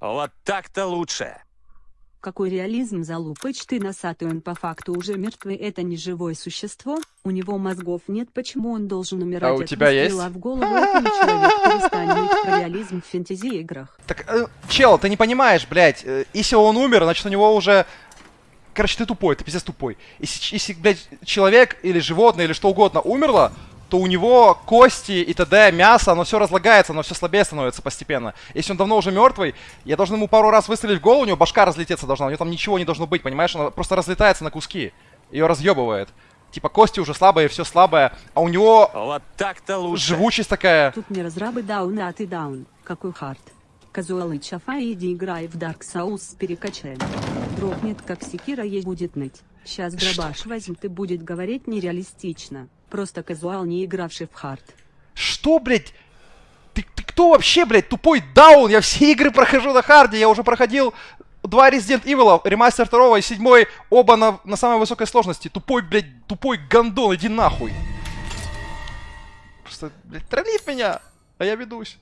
Вот так-то лучше. Какой реализм залупыч ты носатый, он по факту уже мертвый, это не живое существо, у него мозгов нет, почему он должен умирать А у тебя есть? в голову, это не человек, перестань про реализм в фэнтези-играх. Так, э, чел, ты не понимаешь, блядь, э, если он умер, значит у него уже... Короче, ты тупой, ты пиздец тупой. Если, если, блядь, человек или животное или что угодно умерло, то у него кости и т.д., мясо, оно все разлагается, оно все слабее становится постепенно. Если он давно уже мертвый, я должен ему пару раз выстрелить в голову, у него башка разлететься должна, у него там ничего не должно быть, понимаешь? Она просто разлетается на куски. Ее разъебывает. Типа кости уже слабые, все слабое, а у него Вот так-то лучше. живучесть такая. Тут не разрабы даун, а ты даун, какой хард. Казуалы чафа иди играй в Dark Souls перекачаем. Дропнет как секира ей будет ныть. Сейчас дробаш возьмет и будет говорить нереалистично. Просто казуал, не игравший в хард. Что, блядь? Ты, ты кто вообще, блядь, тупой даун? Я все игры прохожу на харде, я уже проходил два Resident Evil, ремастер второго и седьмой, оба на, на самой высокой сложности. Тупой, блядь, тупой гандон, иди нахуй. Просто, блядь, троллит меня, а я ведусь.